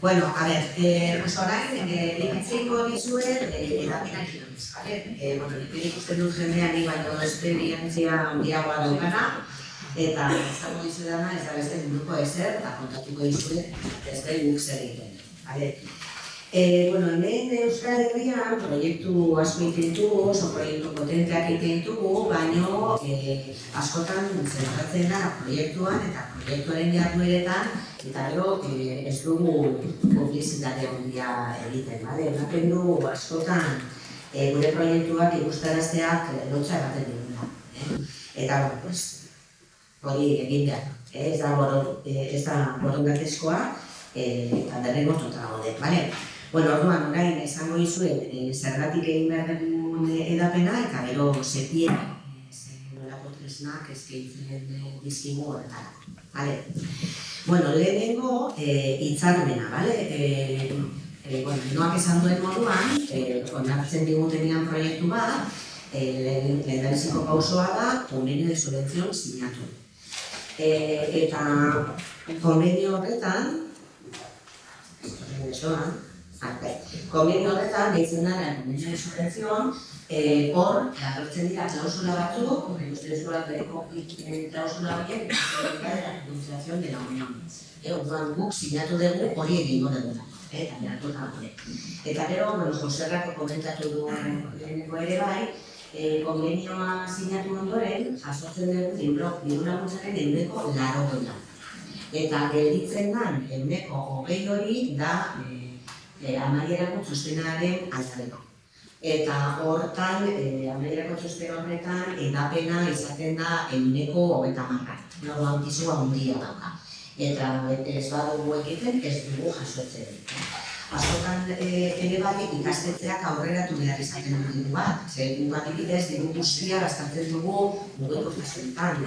Bueno, a ver, eh, orain, eh, ikitziko dizuet, eh, edapenak inoiz, vale? Eh, bueno, nik ikusten dut jendean ni baino esperientzia handiagoa daukana, eta izango dizu dana, ez da beste munduko ezer, eta kontatuko dizuet, ez da guk zer egiten. Vale? E, bueno, hemen Euskal Herrian proiektu asko ditugu, oso proiektu potenteak ditugu, baino e, askotan zentratzen da proiektuan eta proiektuaren jardueretan gero e, ez dugu publizitate handia egiten, bale? Ematen du askotan e, gure proiektuak ikustarazteak lotza ematen diguna. Eh? Eta, bueno, pues, hori egin behar. Ez da, boron, ez da borondatezkoa, eta derrengo tota gaude, bale? Bueno, orduan, orain, esango dizuet, e, zergatik egin behar dugun edapena, eta gero nolako tresnak eskaintzen dizkigu horretara. Vale? Bueno, lehenengo, e, itzarmena, vale? E, e, bueno, noak esan duen moduan, e, onartzen digutenean proiektu bat, e, lehen lehen pausoa da, konbenio de subvención sinatu. E, eta konbenio horretan, esto Konbien horretan, behitzen dara, de subvención, eh, hor, agertzen dira klausula batzuk, ustedes horak bereko klausula horiek, eta la administración de la Unión. E, orduan guk sinatu dugu hori egingo dugu. Eta beratu da gure. Eta gero, bueno, Joserrako komentatu du ere bai, e, konbenioa sinatu ondoren, jasotzen dugu libro, libro laguntzaren euneko laro. Eta gelditzen dan, euneko hogei hori da, e, e, amaierako txostenaren altzareko. Eta hortan, e, amaierako txosten horretan, edapena izaten da eguneko hogeta marra. Nago antizua hundia dauka. Eta ez badugu egiten, ez dugu jasoetzen. Azokan e, ere bai ikastetzeak aurreratu behar izaten dugu bat. Zer, dugu adibidez, dugu guztia gastatzen dugu mugitu jasoetan.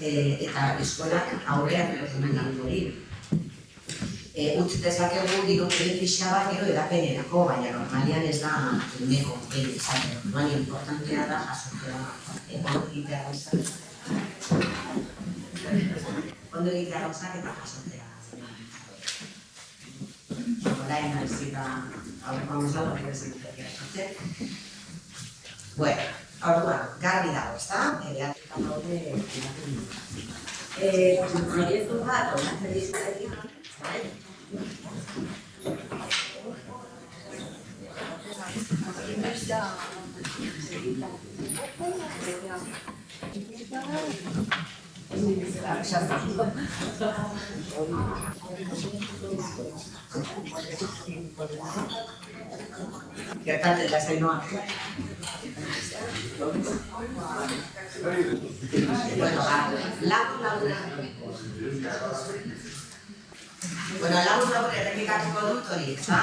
E, eta eskolak aurreratu behar hori e, utz dezakegu diru pixa bat gero edapenerako, baina normalian ez da uneko egin izaten. Normalian importantea da jasotea ondo egitea gauzak. Ondo egitea gauzak eta jasotea. Orain naizita aurreko amuzal hori bezitzea jasotzen. Bueno, orduan, garbi dago, ezta? Ere atzita daude, eh, proiektu bat, onatzen dizuetik, Gertatzen da zainoa. Bueno, lagun lagun Bueno, lau labur errepikatuko dut hori, eta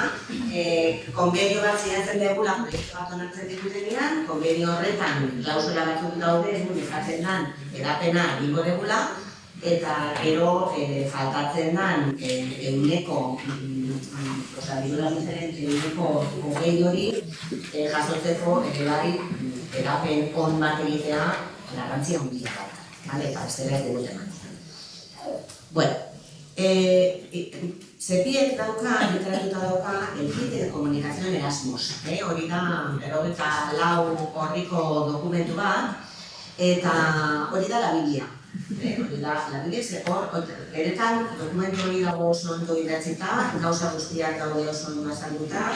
eh, konbenio bat zinatzen dugula proiektu bat onartzen digutenean, konbenio horretan klausula batzuk daude, egun izaten den edapena egingo dugula, eta gero e, faltatzen den e, euneko, mm, oza, bidura zeren, euneko hogei hori e, jasotzeko ere bai edapen on bat egitea garrantzia handia bat, vale? ez dela ez dugu Bueno, Eh, Sepiek dauka, literatuta dauka, el kit de comunicación Erasmus. Eh? Hori da, erogeta lau horriko dokumentu bat, eta hori da la. Eh, hori da, la Biblia, ze hor, eretan dokumentu hori dago oso ondo idatzita, gauza guztiak daude oso ondo azalduta,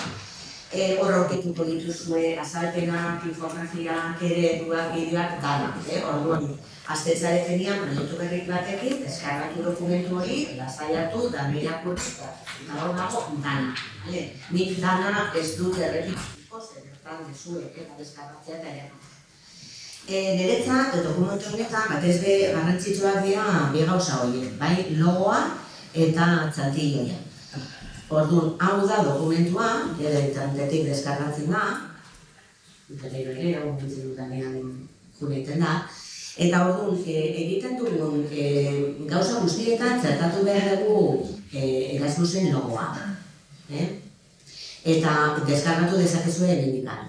eh, hor aurkituko dituzue azalpenak, infografiak, ere, duak, bideoak, dana. Eh? Orduan, Aztetzaren enian, proiektu berrik batekin, deskargatu dokumentu hori, lasaiatu, da mirakurri, eta hor dago, dana. Vale? Nik dana ez dut errepikatuko, zer bertan dezuek eta deskargatzea eta ere. E, Niretzat, dokumentu honetan, batez be garrantzitsuak dira bi gauza horiek, bai logoa eta txantilloia. Orduan, hau da dokumentua, ere internetetik deskargatzen da, gero ere, hau dutan da, Eta orduan, e, egiten dugun e, gauza guztietan zertatu behar dugu e, Erasmusen logoa. Eh? Eta deskargatu dezakezu ere indikan.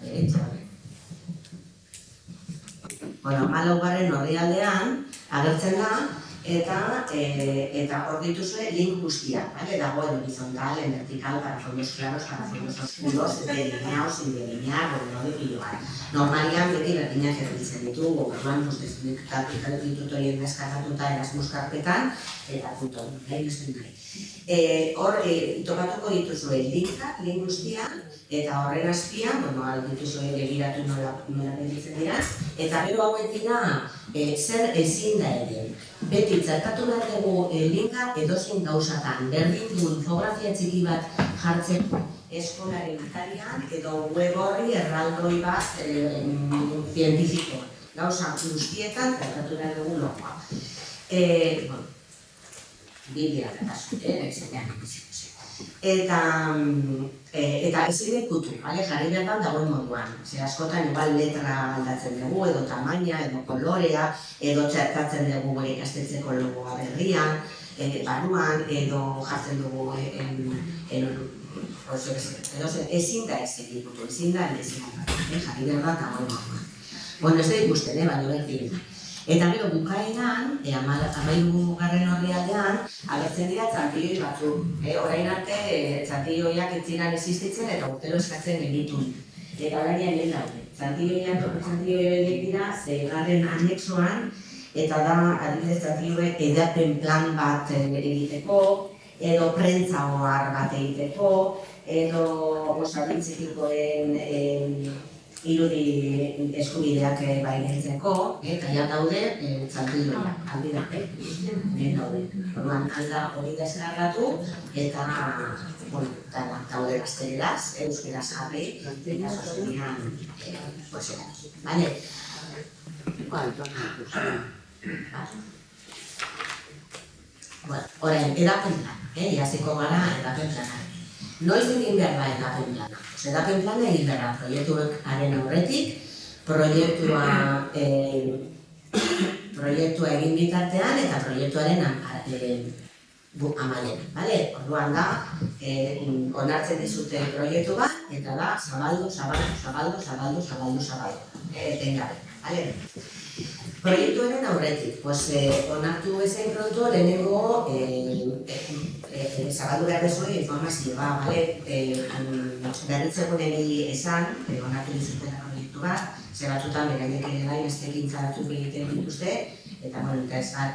E, bueno, alau garren horri aldean, agertzen da, eta e, eta hor dituzue link guztiak, vale? dago en horizontal, en vertical, para fondos claros, para fondos oscuros, delineados, sin delinear, bueno, de pilo bat. Normalian beti berdinak erditzen ditugu, orduan, pues, desblikatu ditut horien deskargatuta Erasmus karpetan, eta punto, nahi beste nahi. E, hor, e, topatuko dituzue linka, link guztiak, eta horren azpian, bueno, al dituzue begiratu nola, nola dira, eta gero hauek dira, e, zer ezin da ere. Beti, txertatu behar dugu e, linka edozein gauzatan, berdin du infografia txiki bat jartzeko eskolaren italian, edo web horri erraldoi bat e, zientifiko. Gauza guztietan, txertatu behar dugu logoa. E, bueno, Biblia da kasu, eh, Eta e, eta ezin ikutu, bale, jarri behar dagoen moduan. Ze askotan igual letra aldatzen dugu, edo tamaina, edo kolorea, edo txertatzen dugu gure ikastetzeko logoa berrian, e, barruan, edo jartzen dugu en, en, oso, edo ezin da ikutu, ezin da ezin da, eh, jarri behar dagoen moduan. Bueno, ez da ikusten, eh, baina berdin. Eta gero bukaeran, e, amairu garren horri aldean, agertzen dira txantioi batzuk. E, orain arte, e, txantioiak etzinan existitzen eta urtero eskatzen genitu. Eta orain egin daude. Txantioiak, txantioiak dira, ze garren anexoan, eta da, adibidez, txantioiak edapen plan bat egiteko, edo prentza bat egiteko, edo osabintzikikoen irudi eskubideak eh, bai nintzeko, eta ja daude e, txaltilloa, aldi da, e, daude. Orduan, alda hori desgarratu, eta, bueno, eta daude gazteleraz, euskeraz jarri, eta sostenian, e, pues, Vale? Bueno, orain, edapen plan, eh? Iaziko gara edapen planak. Noiz egin behar da edapen plana? Edapen plana egin behar da, proiektuaren aurretik, proiektua, e, proiektua egin bitartean eta proiektuaren e, bu, amaiera. Vale? Orduan da, e, onartzen dizute proiektu bat, eta da, zabaldu, zabaldu, zabaldu, zabaldu, zabaldu, zabaldu. Etengabe. Vale? Proiektuaren aurretik, pues, eh, onartu ezen pronto lehenengo eh, eh, zabaldu behar dezue informazioa, bale? Eh, berritzeko niri esan, eh, onartu dizutela proiektu bat, ze batzutan beraiek ere bai beste ekintza batzuk egiten dituzte, eta bueno,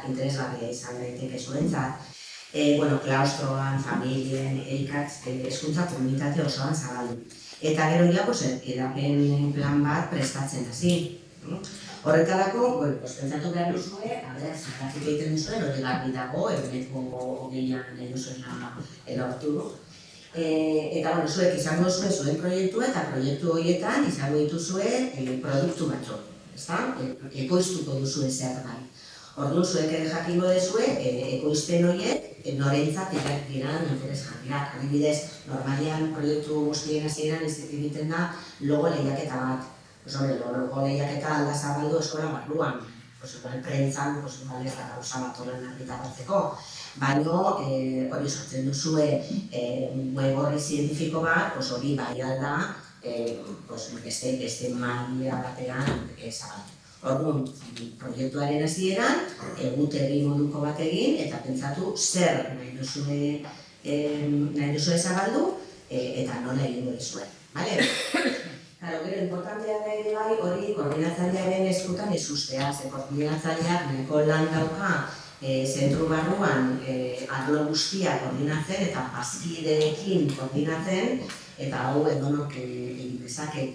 interesgarria izan daiteke zuentzat. Eh, bueno, klaustroan, familien, eikatz, eh, eskuntza komunitate osoan zabaldu. Eta gero ja, pues, edapen plan bat prestatzen hasi. Horretarako, bueno, pentsatu behar duzue, a ber, zergatik egiten duzuen, hori garbi dago, eguneko hogeian duzuena erortu. E, eta, bueno, zuek izango zuen zuen proiektua eta proiektu horietan izango dituzue e, produktu batzuk, ezta? E, ekoiztuko duzue zer bai. Orduan zuek ere jakingo dezue, e, ekoizten horiek, e, norentzat dira interes jarriak. Adibidez, normalian proiektu guztien hasieran ez egiten da logo lehiaketa bat. Pues hombre, luego lehiak eta alda zabaldu eskola barruan. Pues igual prentzan, pues igual ez da gauza bat horren argitaratzeko. Baina eh, hori sortzen duzue eh, web horri zientifiko bat, pues hori bai alda, eh, pues beste, beste magia batean eh, zabaldu. Orduan, proiektuaren hasieran egutegi moduko bat egin eta pentsatu zer nahi duzue, eh, nahi duzue zabaldu eh, eta nola egingo duzue. Vale? Claro, gero, importantea da ere bai, hori koordinatzailearen eskutan ez ustea, ze koordinatzaileak neko lan dauka e, zentru barruan e, arlo guztia koordinatzen eta bazkideekin koordinatzen, eta hau edonok egin e, dezake.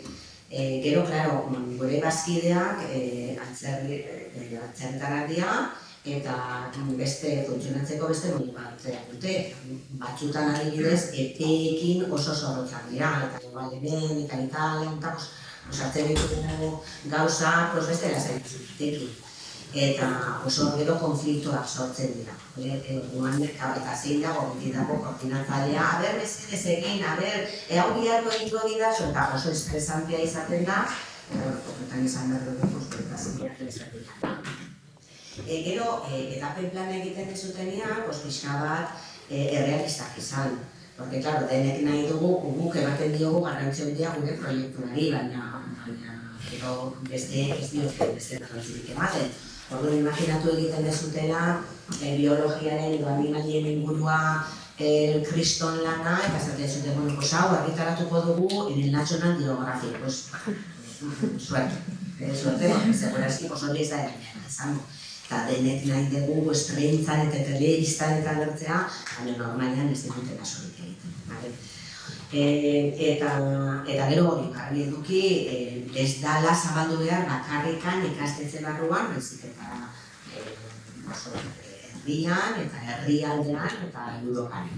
E, gero, claro, gure bazkideak e, atzerritarak dira, eta beste funtzionatzeko beste modu bat dute. Batzutan adibidez, epeekin oso zorrotzak dira, eta igual hemen, eta Italia, eta osatzen ditugu gauza, pues beste lasaitzen Eta oso gero konfliktoak sortzen dira. Eguan, eta zein dago, beti dago koordinatzailea, a ber, ez egin, a ber, hau biharko egingo dira, eta oso estresantia izaten da, eta horretan izan behar dugu, izaten E, gero, e, edapen plan egiten dezutenean, pues, pixka bat e, errealistak izan. Porque, claro, denek nahi dugu, guk ematen diogu garrantzio handia gure proiektuari, baina, baina, gero beste ez diote beste garrantzirik ematen. Orduan, imaginatu egiten dezutela, e, biologiaren edo animalien ingurua el kriston lana, eta zaten zuten, bueno, pues hau, argitaratuko dugu en el National Geographic, pues, suerte, eh, suerte, segurazki, pues hori ez da izango. Eta denek nahi dugu, estrentzan eta telebistan eta lertzea, baina normalian ez dute kasorik egiten. Vale? E, eta, eta gero hori, garbi eduki, e, ez dala zabaldu behar bakarrikan ikastetze barruan, bezik eta e, oso, herrian eta herrialdean eta Europan.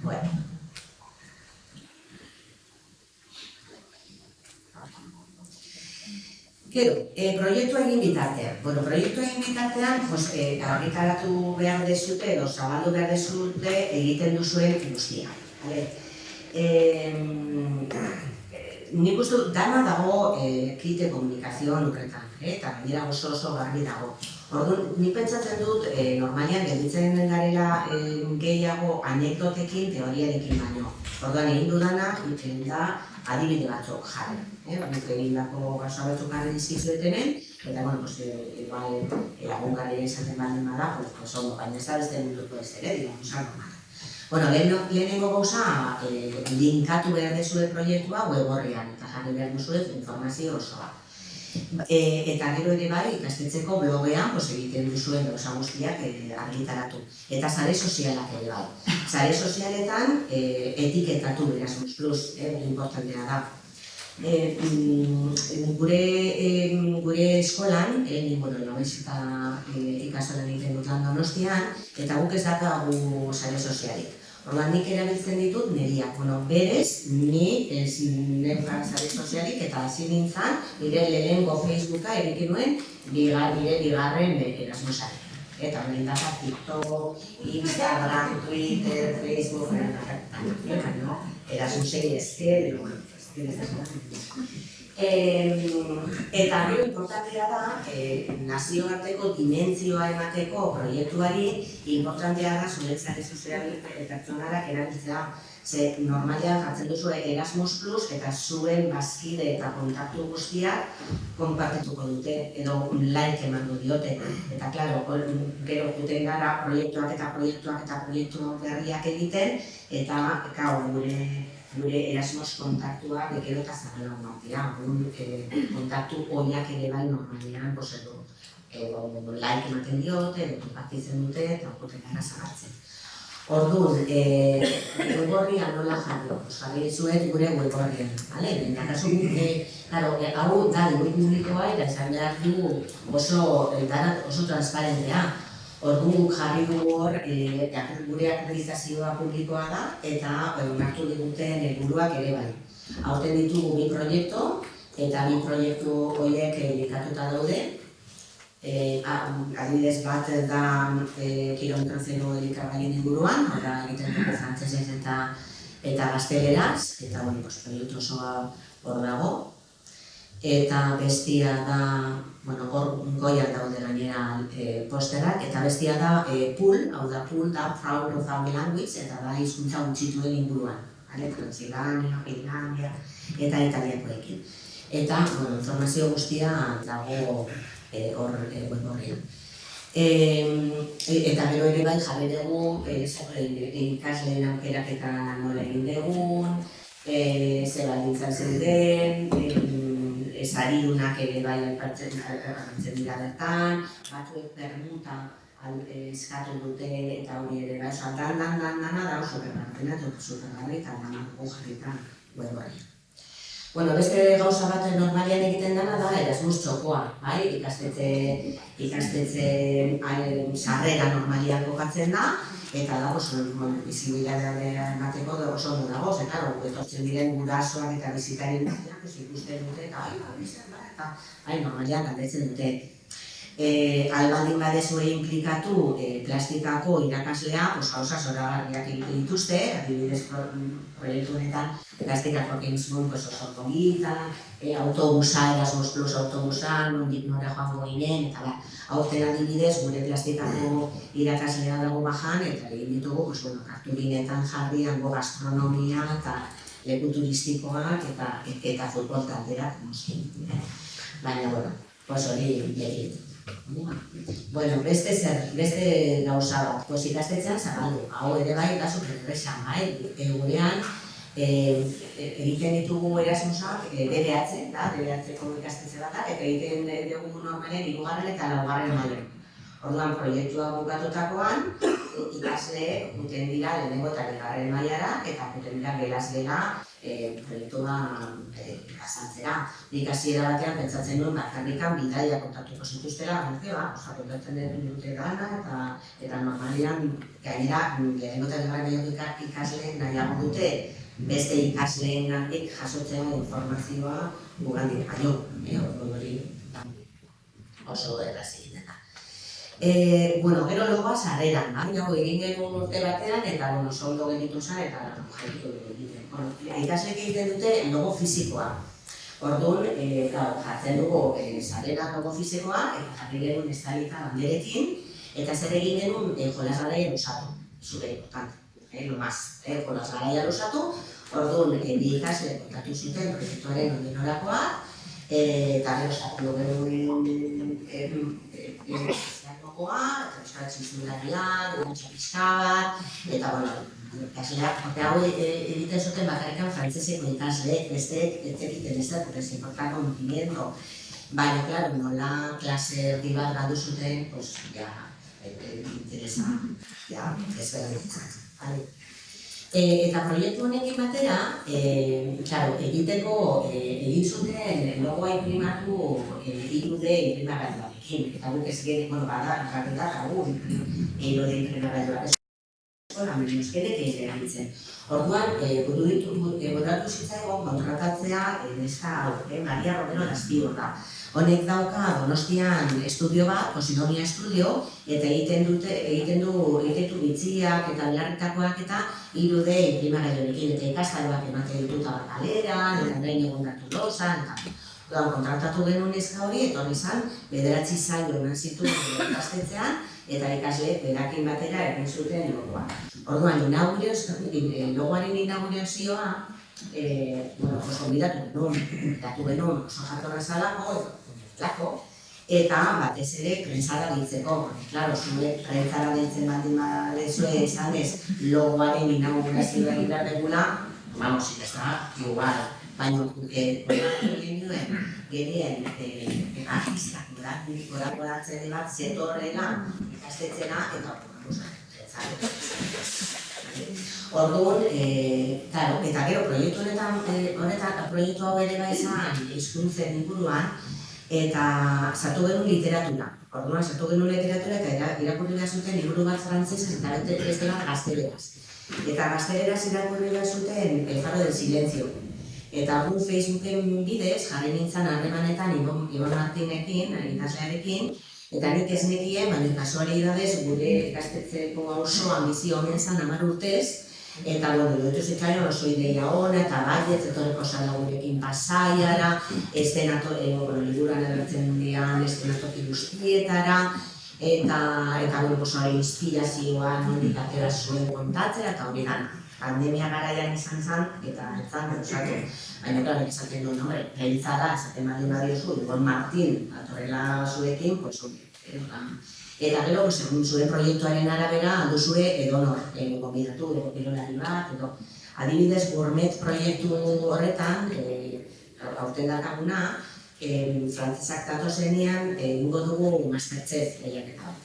Bueno. Gero, e, proiektua egin bitartean. Bueno, proiektua egin bitartean, pues, e, argitaratu behar dezute edo zabaldu behar dezute egiten duzuen guztia. Vale? E, nik uste dana dago e, kite komunikazioan lukretan, eh? eta gainera oso oso garbi dago. Orduan, ni pentsatzen dut, e, normalian gelditzen den garela e, gehiago anekdotekin teoriarekin baino. Orduan, egin dudana, egin da, adibide batzuk jarri. Eh? Nik egin dako gauza batzuk jarri dizkizuetenen, eta, bueno, pues, e, igual, lagun gari esaten baldin bada, pues, pues, ondo, baina ez da beste munduko ez ere, digamos, normal. Bueno, lehenengo gauza, eh, linkatu behar dezue proiektua web eta jarri behar duzue informazio osoa. E, eta gero ere bai, ikastetzeko blogean, pues, egiten duzuen gauza guztiak e, argitaratu. Eta sare sozialak ere bai. Sare sozialetan e, etiketatu Erasmus Plus, eh, importantea da. E, gure, e, gure eskolan, e, bueno, nobez eta e, ikasolan egiten dut lan donostian, eta guk ez dakagu sare sozialik. Orduan nik erabiltzen ditut neriak, bueno, berez, ni ez neukan zare sozialik eta hasi nintzen, nire lehenengo Facebooka erikin nuen, bigar, bigarren erasmusari. Eta hori data TikTok, Instagram, Twitter, Facebook, erasmusei ezker, eta gero importantea da, e, nazioarteko dimentzioa emateko proiektuari, importantea da zuretzare sozial pertsonalak erabiltzea. Ze normalian jartzen duzu Erasmus Plus eta zuen bazkide eta kontaktu guztiak konpartituko dute edo like emango diote. Eta klaro, gero juten gara proiektuak eta proiektuak eta proiektu berriak egiten eta gau, gure gure erasmos kontaktua bekero eta zarrela martia. E, kontaktu horiak ere bai normalian, pues, edo, edo, like ematen diote, edo kontaktitzen dute, eta okuten gara zagartzen. Orduan, e, web nola jarri, jarri zuet gure web horrian, bale? Baina, kasu gure, claro, e, hau da, gure publikoa, eta esan behar du oso, e, oso transparentea. Orduan jarri dugu hor, e, gure akreditazioa publikoa da eta onartu diguten helburuak ere bai. Hauten ditugu bi proiektu eta bi proiektu horiek edikatuta daude. E, adibidez bat da e, kilometro zero elikagaien inguruan, hori egiten dugu frantzesez eta eta gazteleraz, eta bueno, pues, proiektu osoa hor dago. Eta bestia da bueno, hor goian daude gainera e, posterak, eta bestia da e, pool, hau da pool da Proud of Our Language, eta da hizkuntza untxituen inguruan. Ale, Transilvania, Finlandia, eta italiakoekin. Eta, bueno, informazio guztia dago e, hor e, web horrean. E, eta gero ere bai jarri dugu e, ikasleen aukerak eta nola egin dugun, e, zer baldintzan zeuden, e, esaridunak ere bai aipatzen dira bertan, batzuek permuta eskatu dute eta hori ere bai, oso dan, dan, dan, dan, da oso berbartena, oso berbarri eta dan jarritan web hori. Bueno, beste gauza bat normalian egiten dena da, erasmus txokoa, bai? ikastetze, ikastetze sarrera normalian kokatzen da, eta da, oso, bueno, bizibilitatea emateko da oso ondo dago, ze, claro, etortzen diren gurasoak eta bizitarien batean, pues, ikusten dute, eta, ai, ba, eta, ai, normalian galdetzen dute. E, albaldin badezue implikatu e, plastikako irakaslea, pues, gauza zoragarriak egiten dituzte, adibidez proiektu honetan, plastikako egin zuen pues, oso polita, e, autobusa, Erasmus Plus autobusa, nondik nora joango ginen, eta ba, aurten adibidez, gure plastikako irakaslea dago bajan, eta egin ditugu, pues, bueno, kartulinetan jarri, hango gastronomia, eta leku turistikoak, eta, eta futbol taldeak, noski. Baina, bueno, Pues hori egin. Bueno, beste zer, beste gauza bat, pues ikastetxean zabaldu, hau ere bai da supererresa, bai, e, gurean, e, egiten ditugu erasmusak, e, DBH, da, DBH-ko ikastetxe bat da, eta egiten dugu normalen hirugarren eta laugarren mailan. Orduan, proiektua bukatutakoan, ikasle guten dira lehenengo eta bigarren mailara eta guten dira gelaz gela e, proiektua e, azaltzera. Nik hasiera batean pentsatzen nuen bakarrikan bidaia kontatuko zituztela, berte ba, oza, kontatzen dute gana eta eta normalian gainera lehenengo eta bigarren maiako ikasle nahiago dute beste ikasleen gandik jasotzen informazioa gugandik baino, e, hori oso errazi. E, bueno, gero logoa sarreran, bai, egin genuen urte batean, eta bueno, soldo genitu zan, eta jaitu egiten. Bueno, ikaslek egiten dute logo fizikoa. Orduan, e, jartzen dugu e, sarrera logo fizikoa, eta jarri genuen estalita banderekin, eta zer egin genuen e, jolas lusatu, zure, importante, e, lo más, e, jolas garaia orduan, e, bi ikasle kontatu zuten proiektuaren onden orakoa, eta gero sartu genuen, e, e, e, jokoa, eta euskara txizularia, dutxa pixka bat, eta, bueno, ikasleak, jote hau egiten zuten bakarrikan frantzeseko ikasle, beste etzekiten ez da, porque se importa conocimiento. Baina, claro, nola klase erdi bat galdu zuten, pues, ja, interesa, ja, ez behar E, eta proiektu honekin batera, e, claro, egiteko, e, egin zuten logoa imprimatu e, irude imprimagatu egin, eta guk ez gire, bueno, bada, jarri da, gaur, edo den Eskola, menos kedek egin erabiltzen. Orduan, eh, budu ditu, eh, botatu zitzaigon kontratatzea, eh, neska eh, Maria Romero da. Honek dauka Donostian estudio bat, Posidonia Estudio, eta egiten dute, egiten du, egiten du bitziak eta belarritakoak eta irude imprimagailorekin, eta ikastaroak ematen dituta bat kalera, eta gain egon datu lozan, eta Orduan, kontratatu genuen ezka hori, eta hori izan, bederatzi zailo eman zituen ikastetzean, eta ikasle berakin batera egin zuten logoa. Orduan, inaugurazioa, logoaren inaugurazioa, eh, bueno, oso bidatu genuen, datu genuen oso jartu nazalako, lako, eta batez ere prensara ditzeko. Claro, zure prensara ditzen baldin badezue esan ez, logoaren inaugurazioa egin behar degula, vamos, da, igual, baina egin duen genien artistak gorako datzen bat zetorrela ikastetzena eta Orduan, e, claro, eta gero proiektu honetan, e, honetan proiektu hau ere bai izan hizkuntzen inguruan eta sartu genuen literatura. Orduan, sartu genuen literatura eta irakurri behar zuten liburu bat frantzesez eta beste bat gazteleraz. Eta gazteleraz irakurri behar zuten El faro del silencio, Eta gu Facebooken bidez, jarri nintzen harremanetan Ibon, Ibon Martinekin, ikaslearekin, eta nik ez nekien, baina kasuari idadez, gure ikastetzeko oso ambizio honen zan amar urtez, eta bueno, dutu zitzaion oso ideia hona, eta bai, ez etorreko zala gurekin pasaiara, estenato, e, bueno, liburan ebertzen dian, estenatoki guztietara, eta, eta bueno, inspirazioa nondik atera zuen kontatzea, eta hori gana pandemia garaian izan zen, eta ez zen, osatu. Baina, klar, esaten duen, hombre, gehitza da, esaten bali badiozu, Ibon Martin, atorrela zuekin, pues, hori, Eta gero, pues, egun proiektuaren arabera, aldu zue edo nor, e, gombidatu, edo pilolari bat, edo adibidez gourmet proiektu horretan, e, aurten dakaguna, e, frantzesak dato zenean, egingo dugu masterchef lehiaketa.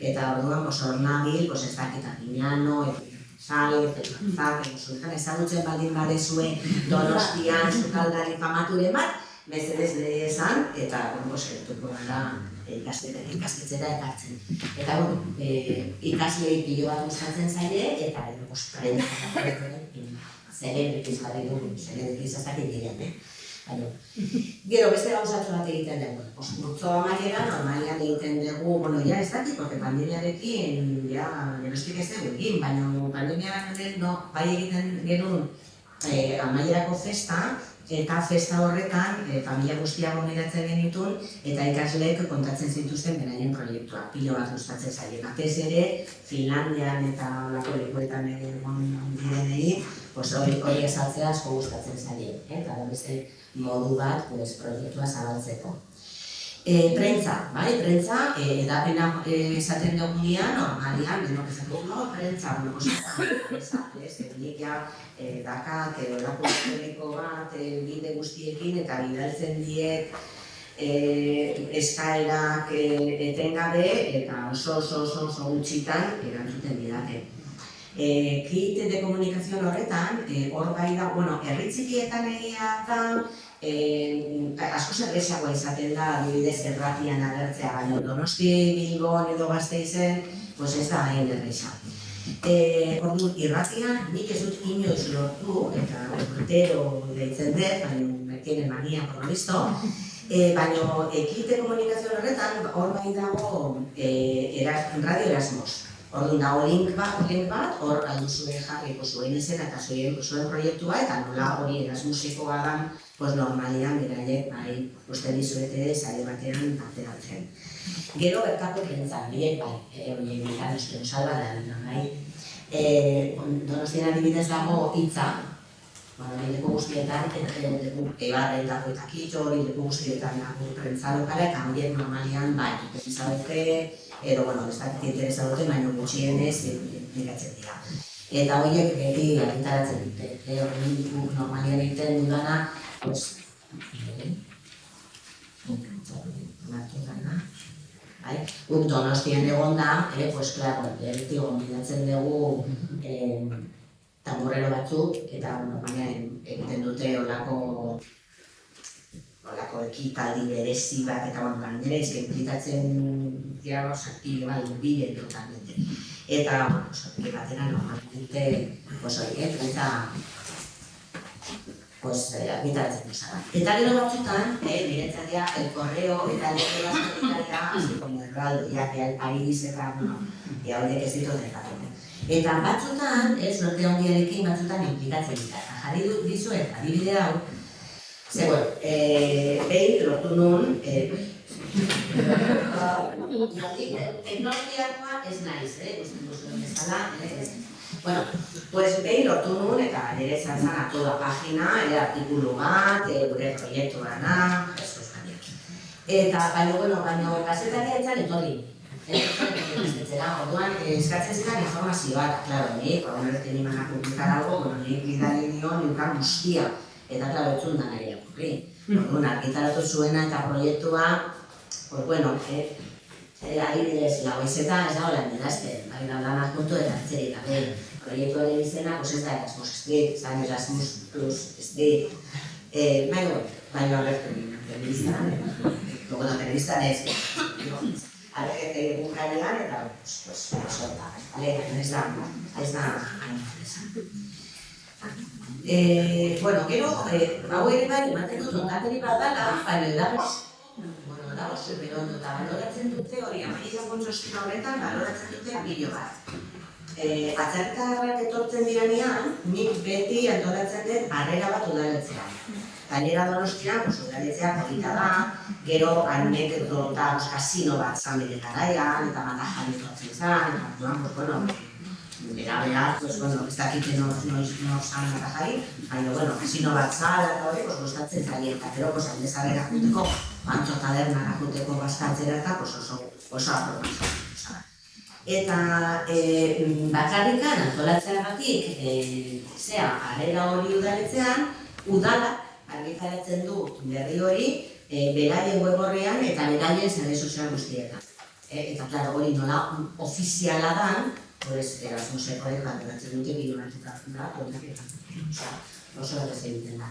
Eta orduan, pues, hor nabil, ez dakita, Miñano, sale, zak, zuzkan ezagutzen baldin badezue donostian zukaldari famaturen bat, bezedez lehe esan, eta, bueno, seretuko gara ikastetan, ikastetzera ekartzen. Eta, bueno, e, ikaslei pilo bat gustatzen zaile, eta, edo, pues, prenda, zerebrekiz jarri dugu, zerebrekiz ez dakit diren, eh? Gero, beste gauzatxo bat egiten dugu. Oskurtzo amaiera, normalian egiten dugu, bueno, ja ez dakit, porque pandemiarekin, ja, genostik ez dugu egin, baina pandemiaren no, bai egiten genuen eh, amaierako festa, eta festa horretan, e, familia guztia gomiratzen genitun, eta ikasleek kontatzen zituzten beraien proiektua, pilo bat gustatzen zaien. Batez ere, Finlandian eta olako lekuetan egon direnei, hori hori esaltzea asko gustatzen zaien, eh? eta beste modu bat pues, proiektua zabaltzeko. E, prentza, bai, prentza, e, edapena e, esaten dugunean, normalian, denok esaten dugu, no, prentza, bueno, pues, ez, nik ja, e, dakat, e, olako elektroniko bat, e, bide guztiekin, eta bidaltzen diet, e, eskaerak e, etengabe, eta oso oso oso oso gutxitan erantzuten didate. E, kit de komunikazio horretan, e, hor bai da, bueno, erritzikietan egia da, eh, asko zerrezagoa izaten da, adibidez, erratian agertzea, baina donosti bilbon edo gazteizen, pues ez da hain erreza. Eh, ordu, irratian, nik ez dut inoiz lortu, eta urtero deitzen dut, baina me tiene mania por lo visto, eh, baina ekite komunikazio horretan, hor bai dago eh, eras, radio erasmos. Ordu dago link bat, link bat, hor alduzue jarriko zuen izena eta zuen, zuen proiektua, eta nola hori erasmusikoa da, pues normalian beraiek bai uste dizuete sare batean ateratzen. Gero bertako prentzan, biek bai, e, hori egitan uste salba da, bai. E, donostien adibidez dago hitza, bueno, leku guztietan, leku ebarretako eta kitxo, leku guztietan prentza lokala, eta horiek normalian bai, duke, edo, bueno, ez dakit interesa dute, baina gutxienez, miratzen dira. Eta horiek beti agintaratzen dute, e, hori normalian egiten dudana, pues, Bai, guk donostian egon da, eh, pues, klaro, beti gombidatzen dugu eh, tamborrero batzuk, eta, baina egiten dute olako olako ekitaldi berezi bat, eta, bueno, gainera, ezke implikatzen dira gauz aktile bai, bide totalmente. Eta, bueno, pues, batera, normalmente, pues, hori, eh, eta, pues, eh, argitaratzen duzara. Eta gero batzutan, eh, niretzat dira, el correo eta correo sanitaria, así como el radio, ya que el país eta, bueno, ya horiek ez ditu dekatzen. Eta batzutan, eh, suerte hondiarekin batzutan implikatzen dira. Jarri du dizuet, adibide hau, ze, bueno, eh, behin lortu nun, eh, teknologiakoa ez naiz, eh, usten duzuen bezala, eh, ez Bueno, pues behin lortu nuen eta nire izan zen a toda pagina, ere artikulu bat, e, gure proiektu gana, eso es gana. Eta, baina, bueno, baina, kasetaria etzan etorri. Orduan, eskatzen ziren informazioak, klaro, ni, ba, una vez que niman a publicar algo, bueno, ni bidali nion, niukan guztia, eta, klaro, etzun da nahi akurri. Orduan, argitaratu zuena eta proiektua, pues, bueno, eh, eh, adibidez, lau izeta ez dago lan edazten, bai, lan lan puntu eta atzeri, eta proiektuaren izena, pues ez da Erasmus Street, zan Erasmus Plus Street. Eh, baina, baina agertu gina, telebista, luego la telebista es, alegete egun gainean, eta, pues, solta, alegete, ez da, ez da, Eh, bueno, gero, eh, hau ere bai, ematen dut ondateri bat dala, baina da, bueno, da, oso berondo, eta baloratzen dute hori, amaia kontrostina horretan, baloratzen dute bilo bat. Eh, atzertarrak etortzen diranean, nik beti antolatzen dut harrera bat udaletzea. Gainera donostia, pues, udaletzea polita da, gero anek edo eta kasino bat zan bere garaian, eta bat ajan etortzen zan, eta duan, pues, bueno, bera bera, pues, bueno, ez dakite no, no, no zan eta jari, baina, bueno, kasino bat zan, eta hori, pues, gustatzen zaien, eta gero, pues, aldezabera juteko, bantzo taberna juteko bastatzera, eta, pues, oso, oso apropatzen eta e, bakarrikan antolatzeagatik e, zea, arrera hori udaletzean, udala argitaratzen du berri hori e, beraien web eta beraien zare sozial guztietan. E, eta, klaro, hori nola ofiziala da, horrez, erasmuseko ere kantoratzen dute bilonatuta da, Osea, oso da egiten da.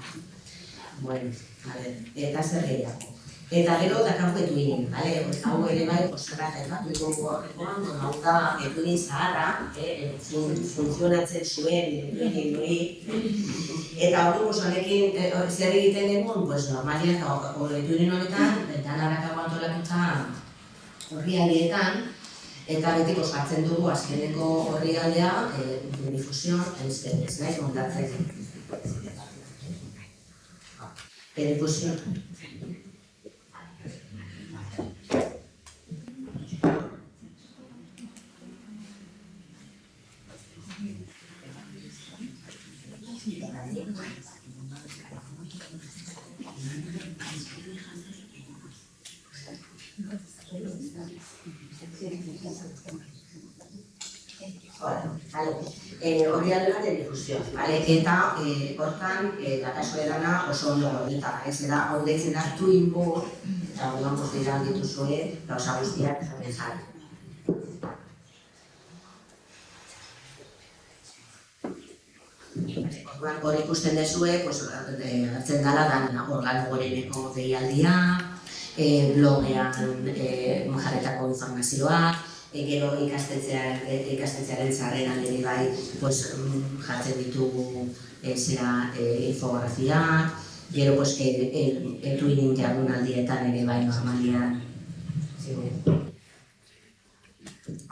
Bueno, a ver, eta zer gehiago. Eta gero da kanpo etuinen, bale? Hau ere bai, osarra eta bat dugu horrekoan, hau da etuin zaharra, eh, funtzionatzen zuen etuinen doi. Eta hori honekin eh, zer egiten egun, pues normalian hori etuinen honetan, eta narrakago antolatuta horri eta betiko sartzen dugu azkeneko horri aldea, eh, difusion, ez, nahi, montatzen. Difusion. Vale, eh, hori alde bat difusioa, vale? Eta eh, hortan, eh, dakaso edana oso ondo eta ez da, hau deitzen da twin board, eta hori onko dira dituzue, gauza guztiak zaten zari. Orduan, hor ikusten dezue, pues, hartzen dala dan organo goreneko deialdia, e, blogean e, jarretako informazioak, e, gero e, ikastetzearen zarren alde bai pues, mm, jartzen ditugu e, zera e, infografiak, gero pues, e, e, e, twinning jardunaldietan ere bai normalian.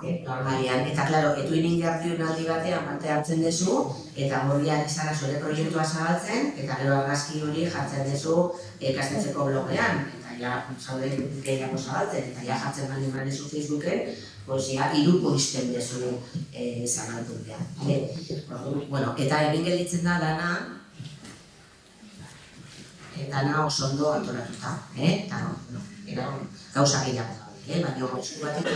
E, normalian, eta klaro, etuinin jardunaldi batean parte hartzen duzu, eta horiak izara zure proiektua zabaltzen, eta gero argazki hori jartzen duzu ikastetzeko blogean, eta ja, zaude gehiago zabaltzen, eta ja jartzen baldin badezu Facebooken, ja, iruko izten dezu e, zabaltu behar. bueno, eta egin gelditzen da dana, e, dana oso ondo antolatuta, eh? eta no, no, gauza gehiago eh, baina esku batek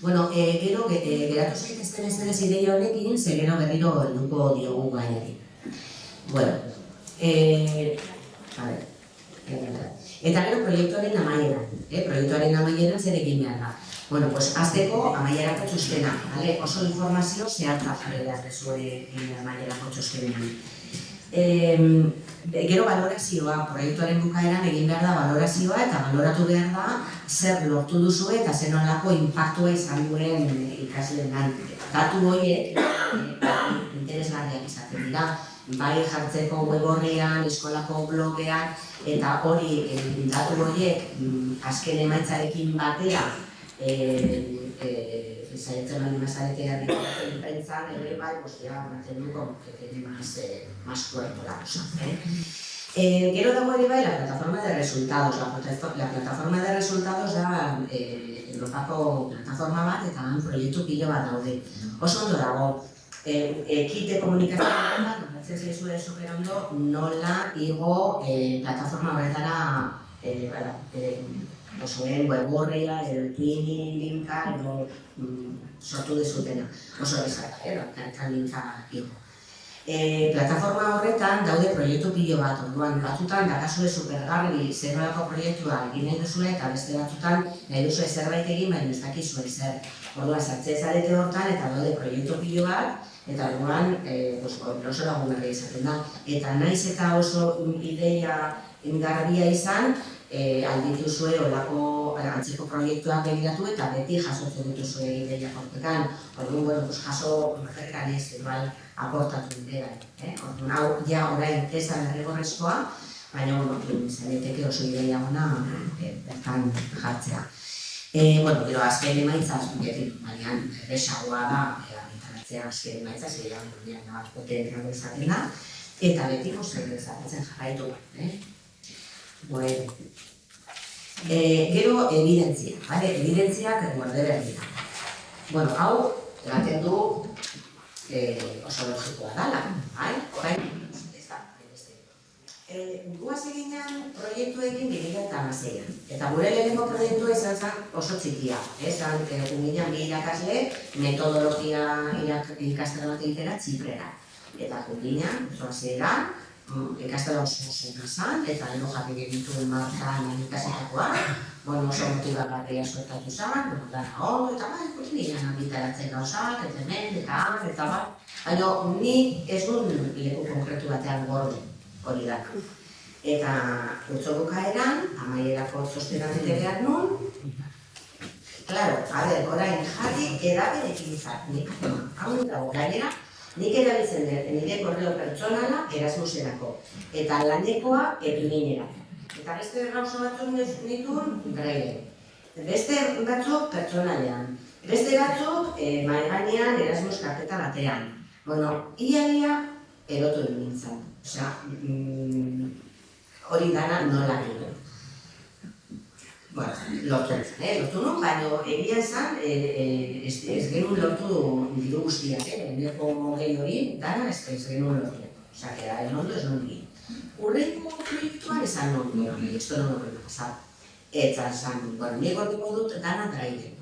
Bueno, eh, gero, eh, geratu zaitezten ez denez ideia honekin, ze gero berriro helduko diogu gaiari. Bueno, eh, a ver, Eta gero proiektuaren amaiera, eh? proiektuaren amaiera zer egin behar da. Bueno, pues azteko amaierako txostena, vale? oso informazio zehatza jarri behar dezue amaierako txostenean. Eh, Gero valorazioa, proiektuaren bukaeran egin behar da valorazioa eta valoratu behar da zer lortu duzu eta zer nolako impactua izan duen ikasleen Datu horiek eh, interesgarriak izaten dira, bai jartzeko web horrean, eskolako blogean, eta hori eh, datu horiek mm, azken emaitzarekin batera eh, eh, saiatzen bali mazarete herrikatzen pensan, ere bai, pues ya manten du como que tiene más, eh, más cuerpo la. ¿eh? Eh, gero dago ere bai, la plataforma de resultados. La, la plataforma de resultados da eh, Europako plataforma bat eta han proiektu pilo bat daude. Oso ondo dago, eh, ekite komunikazioa bat, noratzen zaizu de super ondo, nola igo eh, plataforma horretara eh, bada, eh, zuen web horreia, edo linka, edo mm, sortu dezutena. Oso bezala, eh, eta linka igo. E, plataforma horretan daude proiektu pilo bat, orduan batzutan dakazue supergarri zer nolako proiektua egin duzue eta beste batzutan nahi duzue zerbait egin baina ez dakizue zer. Orduan sartze zarete hortan eta daude proiektu pilo bat eta orduan e, pues, oso lagun izaten da. Eta naiz eta oso ideia ingarbia izan, e, alditu zuen olako eh, antzeko proiektuak begiratu eta beti jasotzen dituzue ideia kortekan. Orduan, bueno, pues jaso merrekan ez, igual, aportatu dira. Eh? Orduan, hau, ja, orain, ez da derrigorrezkoa, baina, bueno, zareteke oso ideia ona e, bertan jartzea. E, bueno, gero, azken emaitza, beti, baina, erresagoa da, e, argitaratzea azken emaitza, zire, baina, potentra izaten da, eta beti, pues, ezatzen jarraitu, eh? Bueno. E, gero, evidentzia, vale? Evidentziak morde behar dira. Bueno, hau, egaten du eh, oso logikoa dala, bai? Bai? Ez da, beste. Eh, guaz eginean proiektuekin egin eta. Eta gure lehenengo proiektua izan zen oso txikia. Esan, eh, guminean bi irakasle metodologia ikastela bat egitera txiprera. Eta guminean, zoazera, ikastela oso oso izan, eta ero jarri genitu markan ikasitakoa, bueno, oso motibagarria suertatu zen, bueno, da, oh, eta bai, pues nire nabitaratzen gauzak, eta hemen, eta han, eta bai. Baina, ni ez duen leku konkretu batean gorde, hori da. Eta utzo bukaeran, amaierako txostenan ere behar nun, Claro, a ver, orain jarri edaberekin izan, nik, hau dago, gainera, Nik erabiltzen dut, nire korreo pertsonala erasmuserako, eta lanekoa epininera. Eta beste gauza batzuk nituen, braile. Beste batzuk pertsonalean. Beste batzuk eh, maiganean erasmus karteta batean. Bueno, ia-ia erotu nintzen. Osea, mm, hori dana nola egin bueno, lortu eh? lortu nun, baina egia esan, e, e, ez, ez genuen lortu diru guztiak, eh? Eneko gehi hori, dana ez, ez genuen lortu. Osa, que da, enondo ez non egin. Urrengo proiektuan esan non, bueno, esto no lo puedo pasar. Eta esan, bueno, nik gordiko dut dana draiben.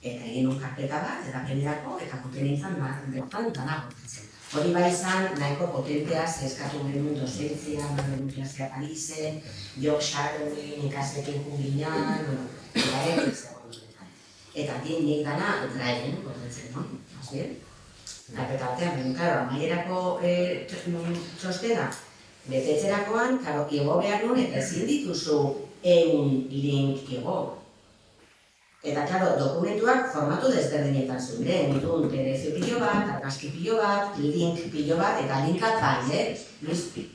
Eta egin un karpeta bat, eta penerako, eta joten nintzen, ba, bertan dana gordetzen. Hori bai izan, nahiko potentea, ze eskatu genuen dozentzia, Manuel Universia Parisen, Jok Sharonin, ikaslekin jubilan, bueno, eta ere, ez. Eta din nik dana draiben gordetzen, no? Más bien? Karpeta batean, baina, karo, amaierako eh, txostena, betetzerakoan, karo, igo behar nuen, eta ezin dituzu eun link igo. Eta, klaro, dokumentuak formatu desberdinetan zuen, ditun PDF pilo bat, argazki pilo bat, link pilo bat, eta linkat bai, eh?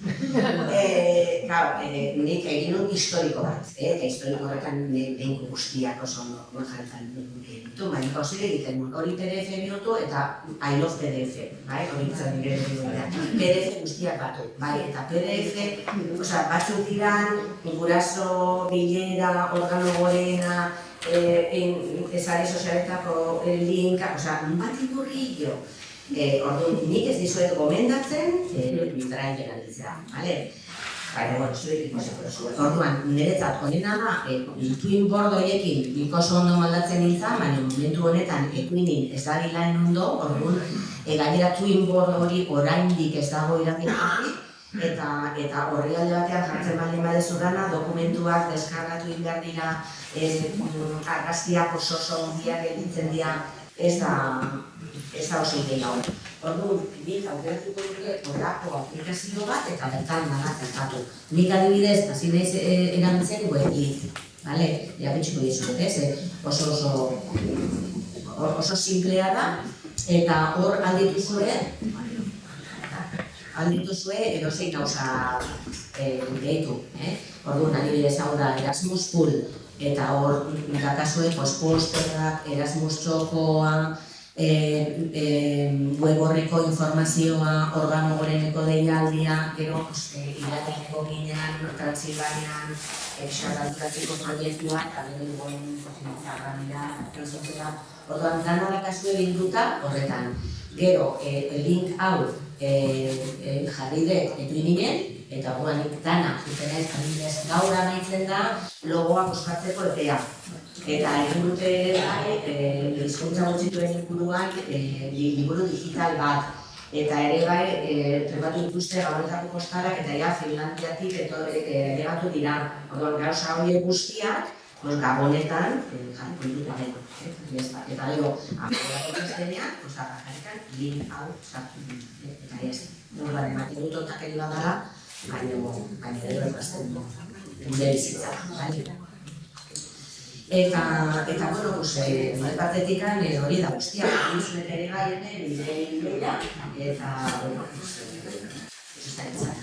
Eh, claro, eh, nik egin un historiko bat, eh, eta historiko horretan behin guztiak oso ondo jartzen ditu, baina gauzire egiten nuen, hori PDF bihurtu eta I love PDF, bai, hori izan nire PDF guztiak. Batu, bai, eta PDF, osea, batzuk diran, guraso, bilera, organo gorena, eh, esare sozialetako linka, osea, bat ikurri Eh, orduan, nik ez dizuet gomendatzen, eh, biztara erabiltzea, bale? Baina, bueno, zuek ikusiko duzu. Orduan, niretzat honena da, eh, twin board horiekin nik oso ondo moldatzen nintzen, baina momentu honetan equinin ez da bilaen ondo, orduan, e, gainera twin board hori oraindik ez dago irabiltzen, eta eta horri alde batean jartzen baldin badezu dana, dokumentuak deskargatu egin behar dira, eh, argazkiak oso oso ondiak gelditzen dira, ez da, ez da oso ideia hori. Orduan, nik aukeratuko duke horako aplikazio bat eta bertan dana zertatu. Nik adibidez, hasi naiz e, erabiltzen weblit, bale? Ja dizuet, ez? E, oso oso oso simplea da eta hor alditu zure alditu zue edozein gauza eh, gehitu, eh? Orduan, adibidez hau da Erasmus Pool, eta hor dakazue pues, posterak, Erasmus txokoa, e, e, web horreko informazioa, organo goreneko deialdia, gero e, irateneko ginean, Transilvanian, exarranturatzeko proiektua, eta gero dugun zagarramira, transozera, orduan dana dakazue bilduta horretan. Gero, e, link hau e, e, jarri dut etuininen, eta orduan nik dana, zuten ez, gaur amaitzen da, logoak oskatzeko epea. Eta dute bai, eh, hizkuntza gutxituen inguruan eh, liburu digital bat. Eta ere bai, eh, trebatu dituzte gabonetako postarak eta ja Finlandiatik eto elegatu dira. Orduan gauza horiek guztiak, pues, gabonetan jarriko ditut adeko. Eta gero, akorako txestenean, pues, jarrikan, link hau sartu. Eta ez, nolaren, ematen dut otakeri badara, baina, baina gero emazten du. Gure bizitza, bai? Eta, eta bueno, pues, nire batetik eh, hori da guztia, egin zuen ere gai ene, nire inbeila, eta, bueno, pues, eh, ez da entzat.